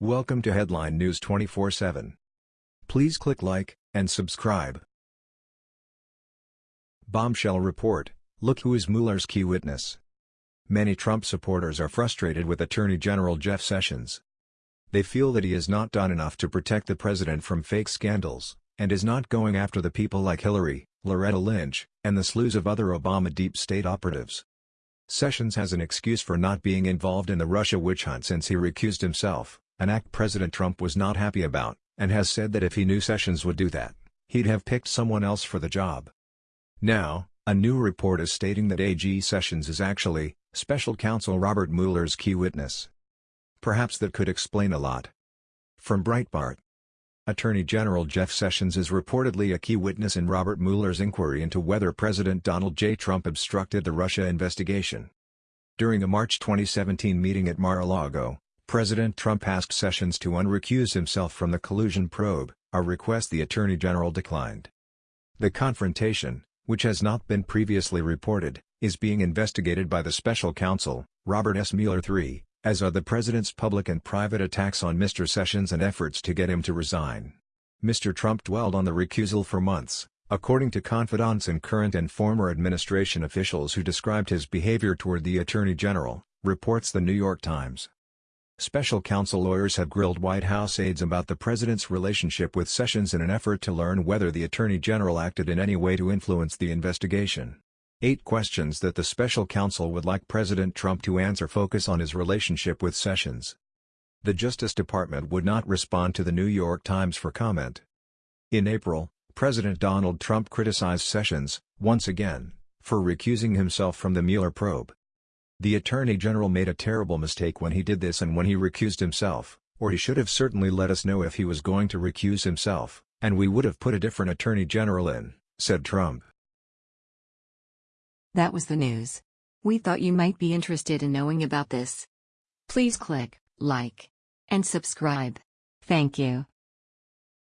Welcome to Headline News 24/7. Please click like and subscribe. Bombshell report: Look who is Mueller's key witness. Many Trump supporters are frustrated with Attorney General Jeff Sessions. They feel that he has not done enough to protect the president from fake scandals, and is not going after the people like Hillary, Loretta Lynch, and the slews of other Obama deep state operatives. Sessions has an excuse for not being involved in the Russia witch hunt since he recused himself, an act President Trump was not happy about, and has said that if he knew Sessions would do that, he'd have picked someone else for the job. Now, a new report is stating that AG Sessions is actually, special counsel Robert Mueller's key witness. Perhaps that could explain a lot. From Breitbart Attorney General Jeff Sessions is reportedly a key witness in Robert Mueller's inquiry into whether President Donald J. Trump obstructed the Russia investigation. During a March 2017 meeting at Mar-a-Lago, President Trump asked Sessions to unrecuse himself from the collusion probe, a request the Attorney General declined. The confrontation, which has not been previously reported, is being investigated by the special counsel, Robert S. Mueller III, as are the president's public and private attacks on Mr. Sessions and efforts to get him to resign. Mr. Trump dwelled on the recusal for months, according to confidants and current and former administration officials who described his behavior toward the Attorney General, reports The New York Times. Special counsel lawyers have grilled White House aides about the president's relationship with Sessions in an effort to learn whether the Attorney General acted in any way to influence the investigation. Eight questions that the special counsel would like President Trump to answer focus on his relationship with Sessions. The Justice Department would not respond to the New York Times for comment. In April, President Donald Trump criticized Sessions, once again, for recusing himself from the Mueller probe. The Attorney General made a terrible mistake when he did this and when he recused himself, or he should have certainly let us know if he was going to recuse himself, and we would have put a different Attorney General in, said Trump. That was the news. We thought you might be interested in knowing about this. Please click like and subscribe. Thank you.